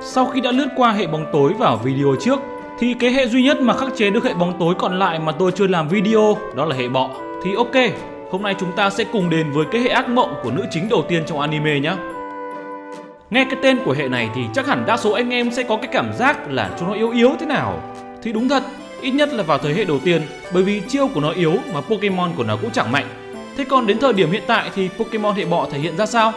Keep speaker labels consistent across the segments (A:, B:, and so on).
A: Sau khi đã lướt qua hệ bóng tối vào video trước thì cái hệ duy nhất mà khắc chế được hệ bóng tối còn lại mà tôi chưa làm video đó là hệ bọ. Thì ok, hôm nay chúng ta sẽ cùng đến với cái hệ ác mộng của nữ chính đầu tiên trong anime nhé. Nghe cái tên của hệ này thì chắc hẳn đa số anh em sẽ có cái cảm giác là chúng nó yếu yếu thế nào. Thì đúng thật, ít nhất là vào thời hệ đầu tiên bởi vì chiêu của nó yếu mà Pokemon của nó cũng chẳng mạnh. Thế còn đến thời điểm hiện tại thì Pokemon hệ bọ thể hiện ra sao?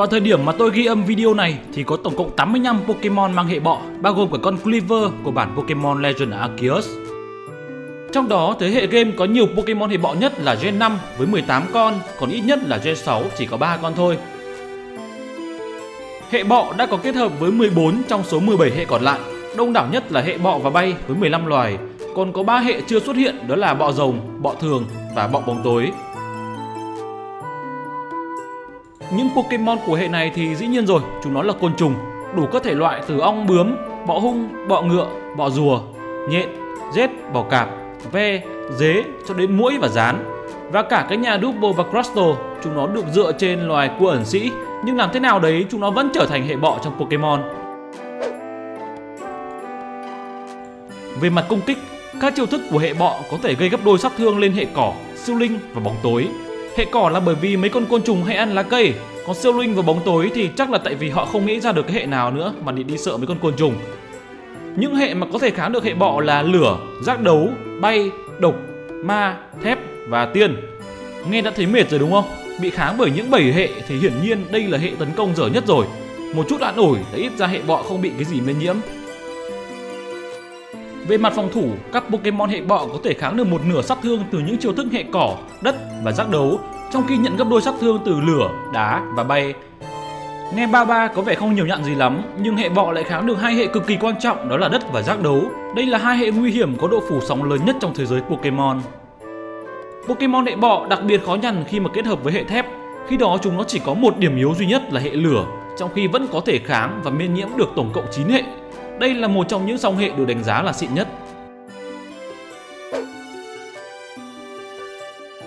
A: Vào thời điểm mà tôi ghi âm video này thì có tổng cộng 85 Pokemon mang hệ bọ, bao gồm cả con Cleaver của bản Pokemon Legend Arceus. Trong đó, thế hệ game có nhiều Pokemon hệ bọ nhất là Gen 5 với 18 con, còn ít nhất là Gen 6 chỉ có 3 con thôi. Hệ bọ đã có kết hợp với 14 trong số 17 hệ còn lại, đông đảo nhất là hệ bọ và bay với 15 loài, còn có 3 hệ chưa xuất hiện đó là bọ rồng, bọ thường và bọ bóng tối. Những Pokemon của hệ này thì dĩ nhiên rồi, chúng nó là côn trùng, đủ các thể loại từ ong bướm, bọ hung, bọ ngựa, bọ rùa, nhện, rết, bọ cạp, ve, dế cho đến muỗi và rán. Và cả cái nhà Double và Crustle, chúng nó được dựa trên loài cua ẩn sĩ, nhưng làm thế nào đấy chúng nó vẫn trở thành hệ bọ trong Pokemon. Về mặt công kích, các chiêu thức của hệ bọ có thể gây gấp đôi sát thương lên hệ cỏ, siêu linh và bóng tối. Hệ cỏ là bởi vì mấy con côn trùng hay ăn lá cây, còn siêu linh và bóng tối thì chắc là tại vì họ không nghĩ ra được cái hệ nào nữa mà đi đi sợ mấy con côn trùng. Những hệ mà có thể kháng được hệ bọ là lửa, giác đấu, bay, độc, ma, thép và tiên. Nghe đã thấy mệt rồi đúng không? Bị kháng bởi những bảy hệ thì hiển nhiên đây là hệ tấn công dở nhất rồi. Một chút an ủi đã ít ra hệ bọ không bị cái gì lây nhiễm. Về mặt phòng thủ, các Pokemon hệ bọ có thể kháng được một nửa sát thương từ những chiêu thức hệ cỏ, đất và giác đấu, trong khi nhận gấp đôi sát thương từ lửa, đá và bay. Nghe ba ba có vẻ không nhiều nhận gì lắm, nhưng hệ bọ lại kháng được hai hệ cực kỳ quan trọng đó là đất và giác đấu. Đây là hai hệ nguy hiểm có độ phủ sóng lớn nhất trong thế giới Pokemon. Pokemon hệ bọ đặc biệt khó nhằn khi mà kết hợp với hệ thép. Khi đó chúng nó chỉ có một điểm yếu duy nhất là hệ lửa, trong khi vẫn có thể kháng và miễn nhiễm được tổng cộng 9 hệ. Đây là một trong những song hệ được đánh giá là xịn nhất.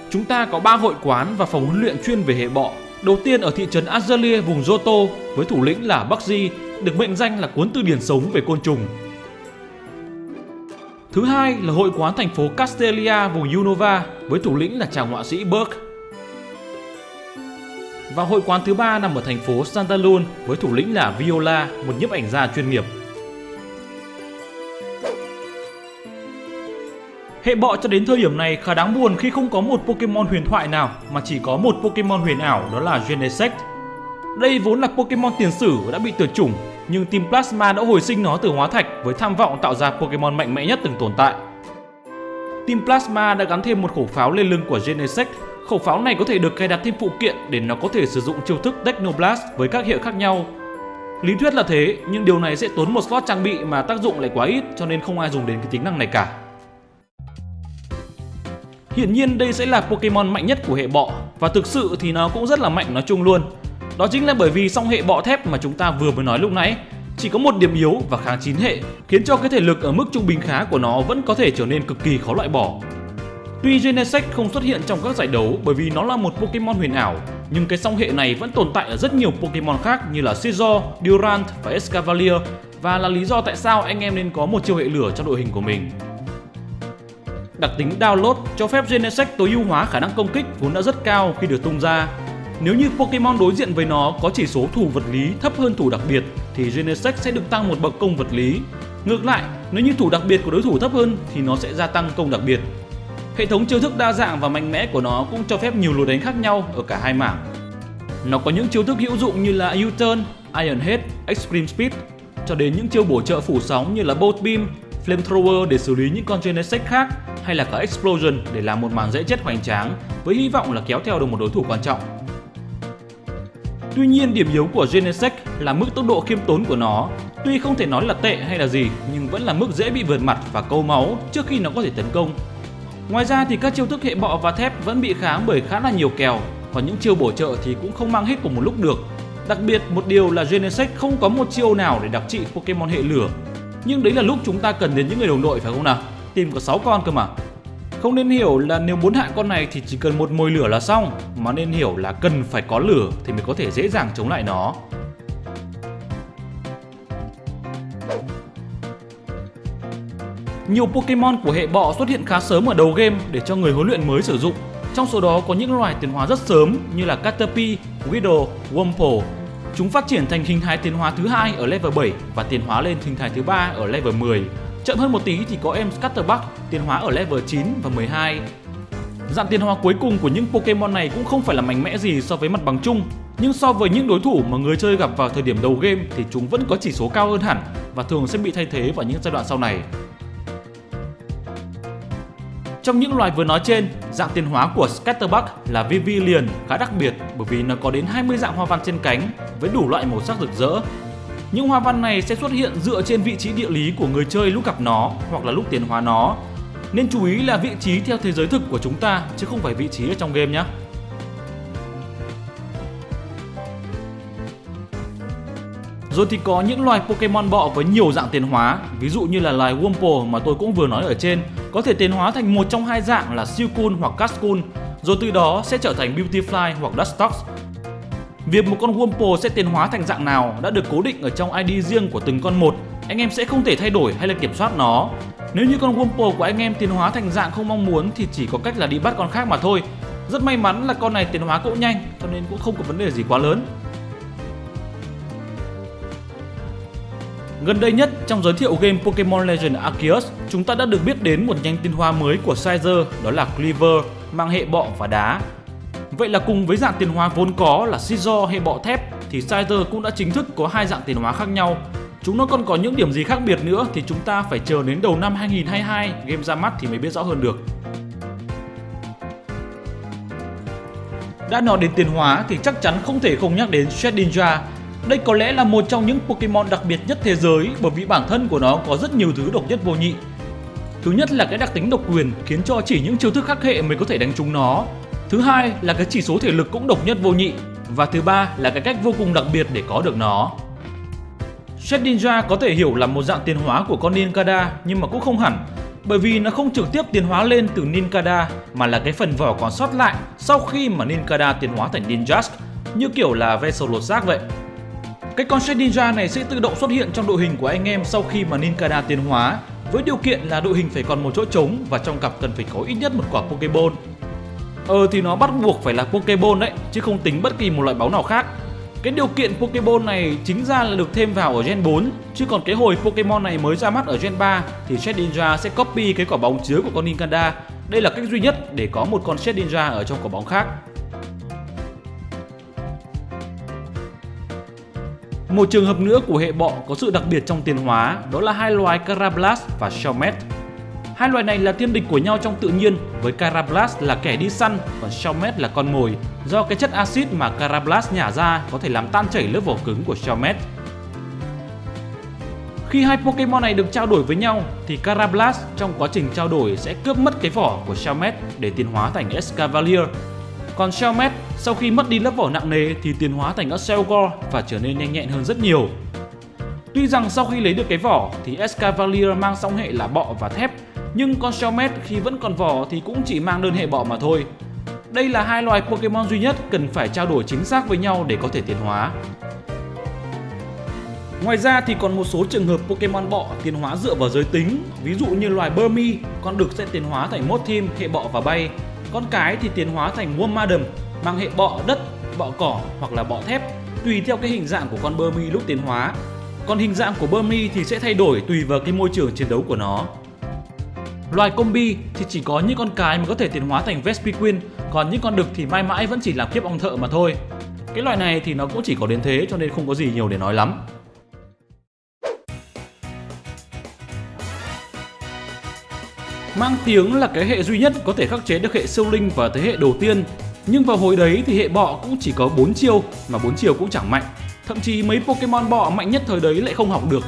A: Chúng ta có 3 hội quán và phòng huấn luyện chuyên về hệ bọ. Đầu tiên ở thị trấn Azalea vùng Joto với thủ lĩnh là Bugsy, được mệnh danh là cuốn từ điển sống về côn trùng. Thứ hai là hội quán thành phố Castelia vùng Unova với thủ lĩnh là chàng họa sĩ Burke. Và hội quán thứ ba nằm ở thành phố Santalun với thủ lĩnh là Viola, một nhiếp ảnh gia chuyên nghiệp. Hệ bọ cho đến thời điểm này khá đáng buồn khi không có một Pokemon huyền thoại nào mà chỉ có một Pokemon huyền ảo đó là Genesect. Đây vốn là Pokemon tiền sử đã bị tuyệt chủng, nhưng Team Plasma đã hồi sinh nó từ hóa thạch với tham vọng tạo ra Pokemon mạnh mẽ nhất từng tồn tại. Team Plasma đã gắn thêm một khẩu pháo lên lưng của Genesect. Khẩu pháo này có thể được cài đặt thêm phụ kiện để nó có thể sử dụng chiêu thức Technoblast với các hiệu khác nhau. Lý thuyết là thế, nhưng điều này sẽ tốn một slot trang bị mà tác dụng lại quá ít cho nên không ai dùng đến cái tính năng này cả. Hiển nhiên đây sẽ là Pokemon mạnh nhất của hệ bọ và thực sự thì nó cũng rất là mạnh nói chung luôn. Đó chính là bởi vì song hệ bọ thép mà chúng ta vừa mới nói lúc nãy chỉ có một điểm yếu và kháng chín hệ, khiến cho cái thể lực ở mức trung bình khá của nó vẫn có thể trở nên cực kỳ khó loại bỏ. Tuy Genesect không xuất hiện trong các giải đấu bởi vì nó là một Pokemon huyền ảo, nhưng cái song hệ này vẫn tồn tại ở rất nhiều Pokemon khác như là Scizor, Durant và Escavalier và là lý do tại sao anh em nên có một chiêu hệ lửa trong đội hình của mình. Đặc tính download cho phép Genesect tối ưu hóa khả năng công kích vốn đã rất cao khi được tung ra. Nếu như Pokemon đối diện với nó có chỉ số thủ vật lý thấp hơn thủ đặc biệt thì Genesect sẽ được tăng một bậc công vật lý. Ngược lại, nếu như thủ đặc biệt của đối thủ thấp hơn thì nó sẽ gia tăng công đặc biệt. Hệ thống chiêu thức đa dạng và mạnh mẽ của nó cũng cho phép nhiều lối đánh khác nhau ở cả hai mảng. Nó có những chiêu thức hữu dụng như là U-turn, Iron Head, Extreme Speed cho đến những chiêu bổ trợ phủ sóng như là Bolt Beam, Flamethrower để xử lý những con Genesect khác hay là cả Explosion để làm một màn dễ chết hoành tráng với hy vọng là kéo theo được một đối thủ quan trọng. Tuy nhiên điểm yếu của Genesect là mức tốc độ khiêm tốn của nó. Tuy không thể nói là tệ hay là gì nhưng vẫn là mức dễ bị vượt mặt và câu máu trước khi nó có thể tấn công. Ngoài ra thì các chiêu thức hệ bọ và thép vẫn bị kháng bởi khá là nhiều kèo, còn những chiêu bổ trợ thì cũng không mang hết cùng một lúc được. Đặc biệt một điều là Genesect không có một chiêu nào để đặc trị Pokemon hệ lửa. Nhưng đấy là lúc chúng ta cần đến những người đồng đội phải không nào? tìm có 6 con cơ mà. Không nên hiểu là nếu muốn hạ con này thì chỉ cần một mồi lửa là xong, mà nên hiểu là cần phải có lửa thì mới có thể dễ dàng chống lại nó. Nhiều Pokemon của hệ bọ xuất hiện khá sớm ở đầu game để cho người huấn luyện mới sử dụng. Trong số đó có những loài tiến hóa rất sớm như là Caterpie, Widow, Wurmple. Chúng phát triển thành hình thái tiến hóa thứ hai ở level 7 và tiến hóa lên hình thái thứ ba ở level 10 Chậm hơn một tí thì có em Scatterbuck tiến hóa ở level 9 và 12. Dạng tiến hóa cuối cùng của những Pokemon này cũng không phải là mạnh mẽ gì so với mặt bằng chung, nhưng so với những đối thủ mà người chơi gặp vào thời điểm đầu game thì chúng vẫn có chỉ số cao hơn hẳn và thường sẽ bị thay thế vào những giai đoạn sau này. Trong những loài vừa nói trên, dạng tiến hóa của Scatterbuck là Vivillon khá đặc biệt bởi vì nó có đến 20 dạng hoa văn trên cánh với đủ loại màu sắc rực rỡ. Những hoa văn này sẽ xuất hiện dựa trên vị trí địa lý của người chơi lúc gặp nó hoặc là lúc tiến hóa nó. Nên chú ý là vị trí theo thế giới thực của chúng ta chứ không phải vị trí ở trong game nhé. Rồi thì có những loài Pokemon bọ với nhiều dạng tiến hóa, ví dụ như là loài Wumpo mà tôi cũng vừa nói ở trên, có thể tiến hóa thành một trong hai dạng là Silcoon hoặc Cascoon, rồi từ đó sẽ trở thành Beautifly hoặc Dustox. Việc một con Wurmple sẽ tiến hóa thành dạng nào đã được cố định ở trong ID riêng của từng con một, anh em sẽ không thể thay đổi hay là kiểm soát nó. Nếu như con Wurmple của anh em tiến hóa thành dạng không mong muốn thì chỉ có cách là đi bắt con khác mà thôi. Rất may mắn là con này tiến hóa cũng nhanh cho nên cũng không có vấn đề gì quá lớn. Gần đây nhất trong giới thiệu game Pokemon Legend Arceus, chúng ta đã được biết đến một nhánh tiến hóa mới của Sizer đó là Cleaver, mang hệ bọ và đá. Vậy là cùng với dạng tiền hóa vốn có là Scizor hay bọ thép thì Scyther cũng đã chính thức có hai dạng tiền hóa khác nhau. Chúng nó còn có những điểm gì khác biệt nữa thì chúng ta phải chờ đến đầu năm 2022 game ra mắt thì mới biết rõ hơn được. Đã nói đến tiến hóa thì chắc chắn không thể không nhắc đến Shedinja đây có lẽ là một trong những Pokemon đặc biệt nhất thế giới bởi vì bản thân của nó có rất nhiều thứ độc nhất vô nhị. Thứ nhất là cái đặc tính độc quyền khiến cho chỉ những chiêu thức khắc hệ mới có thể đánh trúng nó. Thứ hai là cái chỉ số thể lực cũng độc nhất vô nhị. Và thứ ba là cái cách vô cùng đặc biệt để có được nó. Shedinja có thể hiểu là một dạng tiến hóa của con Ninkada, nhưng mà cũng không hẳn, bởi vì nó không trực tiếp tiến hóa lên từ Ninkada, mà là cái phần vỏ còn sót lại sau khi mà Ninkada tiến hóa thành Ninjask như kiểu là ve sầu lột xác vậy. Cái con Shedinja này sẽ tự động xuất hiện trong đội hình của anh em sau khi mà Ninkada tiến hóa, với điều kiện là đội hình phải còn một chỗ trống và trong cặp cần phải có ít nhất một quả Pokeball. Ờ thì nó bắt buộc phải là Pokeball đấy, chứ không tính bất kỳ một loại báu nào khác. Cái điều kiện Pokeball này chính ra là được thêm vào ở Gen 4, chứ còn cái hồi Pokemon này mới ra mắt ở Gen 3 thì Shedinja sẽ copy cái quả bóng chứa của con Nincada. Đây là cách duy nhất để có một con Shedinja ở trong quả bóng khác. Một trường hợp nữa của hệ bọ có sự đặc biệt trong tiến hóa đó là hai loài Carablast và Shelmet. Hai loài này là thiên địch của nhau trong tự nhiên với Carablast là kẻ đi săn còn Shelmet là con mồi do cái chất axit mà Carablast nhả ra có thể làm tan chảy lớp vỏ cứng của Shelmet. Khi hai Pokemon này được trao đổi với nhau thì Carablast trong quá trình trao đổi sẽ cướp mất cái vỏ của Shelmet để tiến hóa thành Escavalier còn Shelmet sau khi mất đi lớp vỏ nặng nề thì tiến hóa thành Excelgor và trở nên nhanh nhẹn hơn rất nhiều. Tuy rằng sau khi lấy được cái vỏ thì Escavalier mang song hệ là bọ và thép, nhưng con Shelmet khi vẫn còn vỏ thì cũng chỉ mang đơn hệ bọ mà thôi. Đây là hai loài Pokemon duy nhất cần phải trao đổi chính xác với nhau để có thể tiến hóa. Ngoài ra thì còn một số trường hợp Pokemon bọ tiến hóa dựa vào giới tính, ví dụ như loài Burmy, con đực sẽ tiến hóa thành Mothim, hệ bọ và bay, con cái thì tiến hóa thành Wormadam mang hệ bọ đất, bọ cỏ hoặc là bọ thép tùy theo cái hình dạng của con Burmy lúc tiến hóa. Còn hình dạng của Burmy thì sẽ thay đổi tùy vào cái môi trường chiến đấu của nó. Loài combi thì chỉ có những con cái mới có thể tiến hóa thành Vespiquen, còn những con đực thì mãi mãi vẫn chỉ làm kiếp ong thợ mà thôi. Cái loại này thì nó cũng chỉ có đến thế cho nên không có gì nhiều để nói lắm. Mang tiếng là cái hệ duy nhất có thể khắc chế được hệ siêu linh và thế hệ đầu tiên Nhưng vào hồi đấy thì hệ bọ cũng chỉ có 4 chiêu mà 4 chiêu cũng chẳng mạnh Thậm chí mấy Pokemon bọ mạnh nhất thời đấy lại không học được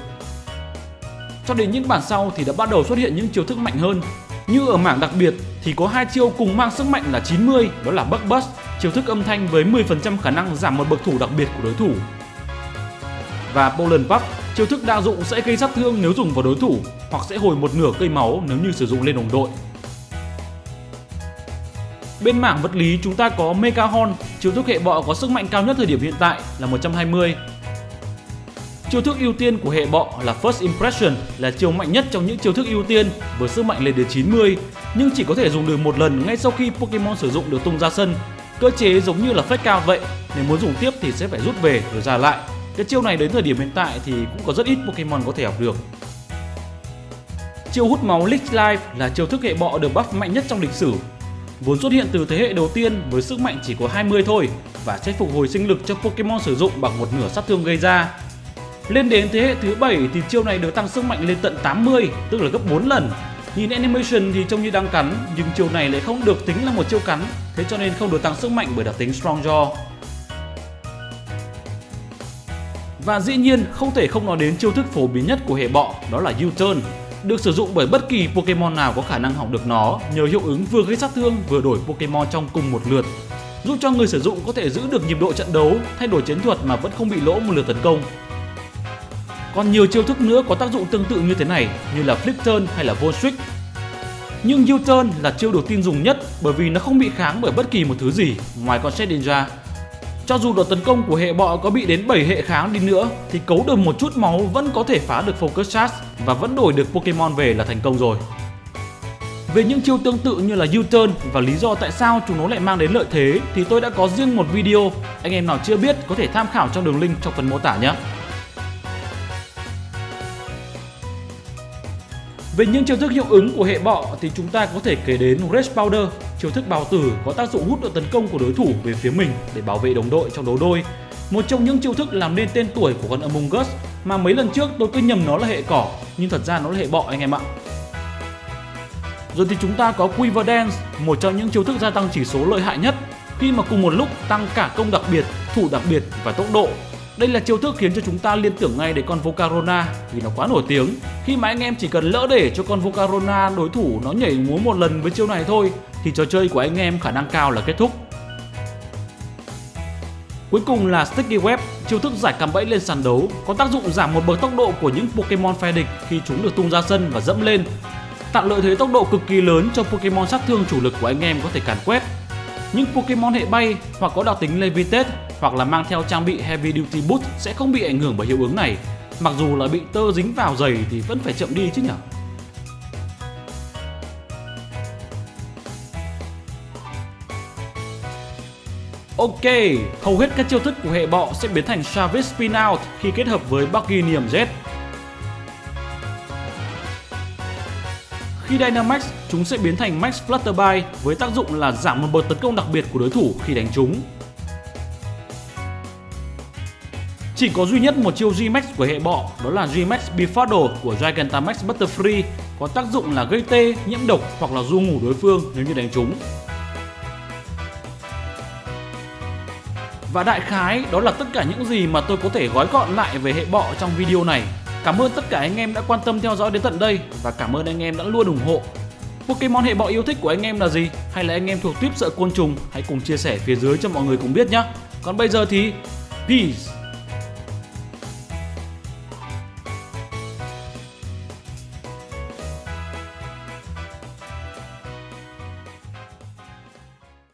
A: cho đến những bản sau thì đã bắt đầu xuất hiện những chiêu thức mạnh hơn Như ở mảng đặc biệt thì có hai chiêu cùng mang sức mạnh là 90 đó là Bug Bust Chiêu thức âm thanh với 10% khả năng giảm một bậc thủ đặc biệt của đối thủ Và poland Puff Chiêu thức đa dụng sẽ gây sát thương nếu dùng vào đối thủ hoặc sẽ hồi một nửa cây máu nếu như sử dụng lên đồng đội. Bên mảng vật lý chúng ta có Mega Horn, chiêu thức hệ bọ có sức mạnh cao nhất thời điểm hiện tại là 120. Chiêu thức ưu tiên của hệ bọ là First Impression là chiêu mạnh nhất trong những chiêu thức ưu tiên với sức mạnh lên đến 90 nhưng chỉ có thể dùng được một lần ngay sau khi Pokemon sử dụng được tung ra sân. Cơ chế giống như là fake cao vậy, nếu muốn dùng tiếp thì sẽ phải rút về rồi ra lại. Cái chiêu này đến thời điểm hiện tại thì cũng có rất ít Pokemon có thể học được. Chiêu hút máu Leech Life là chiêu thức hệ bọ được buff mạnh nhất trong lịch sử. Vốn xuất hiện từ thế hệ đầu tiên với sức mạnh chỉ có 20 thôi và sẽ phục hồi sinh lực cho Pokemon sử dụng bằng một nửa sát thương gây ra. Lên đến thế hệ thứ 7 thì chiêu này được tăng sức mạnh lên tận 80, tức là gấp 4 lần. Nhìn animation thì trông như đang cắn, nhưng chiêu này lại không được tính là một chiêu cắn, thế cho nên không được tăng sức mạnh bởi đặc tính Strong Jaw. Và dĩ nhiên không thể không nói đến chiêu thức phổ biến nhất của hệ bọ, đó là U-turn được sử dụng bởi bất kỳ Pokemon nào có khả năng học được nó nhờ hiệu ứng vừa gây sát thương vừa đổi Pokemon trong cùng một lượt giúp cho người sử dụng có thể giữ được nhịp độ trận đấu, thay đổi chiến thuật mà vẫn không bị lỗ một lượt tấn công. Còn nhiều chiêu thức nữa có tác dụng tương tự như thế này như là Flip Turn hay là Volt Switch. Nhưng U-Turn là chiêu được tin dùng nhất bởi vì nó không bị kháng bởi bất kỳ một thứ gì ngoài con Shedinja cho dù đợt tấn công của hệ bọ có bị đến 7 hệ kháng đi nữa thì cấu được một chút máu vẫn có thể phá được Focus Charge và vẫn đổi được Pokemon về là thành công rồi. Về những chiêu tương tự như là U-turn và lý do tại sao chúng nó lại mang đến lợi thế thì tôi đã có riêng một video, anh em nào chưa biết có thể tham khảo trong đường link trong phần mô tả nhé. Về những chiêu thức hiệu ứng của hệ bọ thì chúng ta có thể kể đến Rage Powder, chiêu thức bào tử có tác dụng hút độ tấn công của đối thủ về phía mình để bảo vệ đồng đội trong đấu đôi. Một trong những chiêu thức làm nên tên tuổi của con Among Us mà mấy lần trước tôi cứ nhầm nó là hệ cỏ nhưng thật ra nó là hệ bọ anh em ạ. Rồi thì chúng ta có Quiver Dance, một trong những chiêu thức gia tăng chỉ số lợi hại nhất khi mà cùng một lúc tăng cả công đặc biệt, thủ đặc biệt và tốc độ đây là chiêu thức khiến cho chúng ta liên tưởng ngay đến con Volcarona vì nó quá nổi tiếng. Khi mà anh em chỉ cần lỡ để cho con Volcarona đối thủ nó nhảy múa một lần với chiêu này thôi thì trò chơi của anh em khả năng cao là kết thúc. Cuối cùng là Sticky Web, chiêu thức giải cạm bẫy lên sàn đấu, có tác dụng giảm một bậc tốc độ của những Pokemon phe địch khi chúng được tung ra sân và dẫm lên, tạo lợi thế tốc độ cực kỳ lớn cho Pokemon sát thương chủ lực của anh em có thể càn quét. Những Pokemon hệ bay hoặc có đặc tính Levitate hoặc là mang theo trang bị Heavy Duty Boot sẽ không bị ảnh hưởng bởi hiệu ứng này. Mặc dù là bị tơ dính vào giày thì vẫn phải chậm đi chứ nhỉ? Ok, hầu hết các chiêu thức của hệ bọ sẽ biến thành Savage Spin Out khi kết hợp với Buggy Niềm Z. Khi Dynamax, chúng sẽ biến thành Max Flutterby với tác dụng là giảm một bậc tấn công đặc biệt của đối thủ khi đánh chúng. Chỉ có duy nhất một chiêu G-Max của hệ bọ, đó là G-Max Befuddle của Gigantamax Butterfree có tác dụng là gây tê, nhiễm độc hoặc là du ngủ đối phương nếu như đánh trúng. Và đại khái đó là tất cả những gì mà tôi có thể gói gọn lại về hệ bọ trong video này. Cảm ơn tất cả anh em đã quan tâm theo dõi đến tận đây và cảm ơn anh em đã luôn ủng hộ. Pokemon hệ bọ yêu thích của anh em là gì? Hay là anh em thuộc tuyếp sợ côn trùng? Hãy cùng chia sẻ phía dưới cho mọi người cùng biết nhé. Còn bây giờ thì Peace!